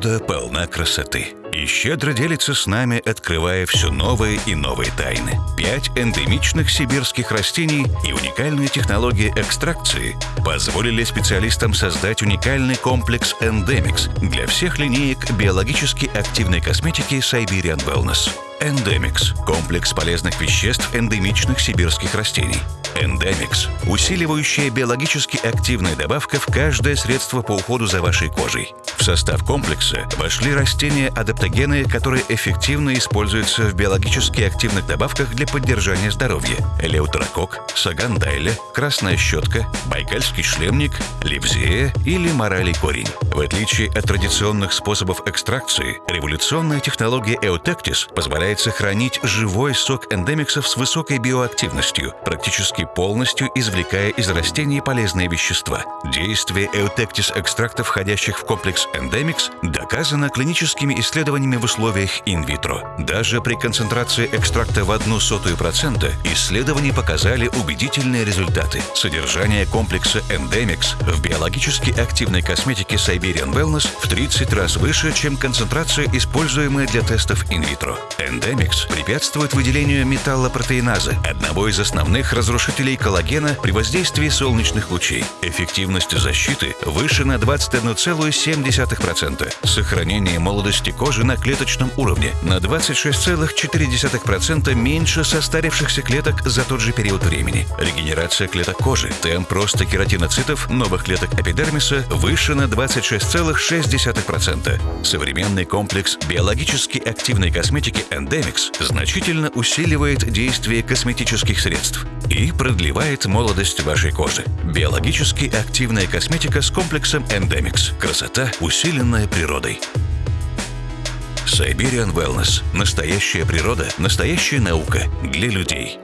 Природа полна красоты и щедро делится с нами, открывая все новые и новые тайны. Пять эндемичных сибирских растений и уникальная технология экстракции позволили специалистам создать уникальный комплекс Endemix для всех линеек биологически активной косметики Siberian Wellness. Endemix – комплекс полезных веществ эндемичных сибирских растений. Endemix – усиливающая биологически активная добавка в каждое средство по уходу за вашей кожей. В состав комплекса вошли растения-адаптогены, которые эффективно используются в биологически активных добавках для поддержания здоровья. Элеутерокок, сагандайля, красная щетка, байкальский шлемник, ливзея или моралий корень. В отличие от традиционных способов экстракции, революционная технология Eutectis позволяет сохранить живой сок эндемиксов с высокой биоактивностью, практически полностью извлекая из растений полезные вещества. Действие Eutectis экстрактов, входящих в комплекс Endemix доказано клиническими исследованиями в условиях инвитро. Даже при концентрации экстракта в одну сотую процента исследования показали убедительные результаты. Содержание комплекса Endemix в биологически активной косметике Siberian Wellness в 30 раз выше, чем концентрация, используемая для тестов инвитро. Endemix препятствует выделению металлопротеиназы, одного из основных разрушителей коллагена при воздействии солнечных лучей. Эффективность защиты выше на 21,7 0,2%, сохранение молодости кожи на клеточном уровне на 26,4% меньше состарившихся клеток за тот же период времени. Регенерация клеток кожи, темп роста кератиноцитов новых клеток эпидермиса выше на 26,6%. Современный комплекс биологически активной косметики Endemix значительно усиливает действие косметических средств и продлевает молодость вашей кожи. Биологически активная косметика с комплексом Endemix. Красота, усиленная природой. Siberian Wellness. Настоящая природа, настоящая наука для людей.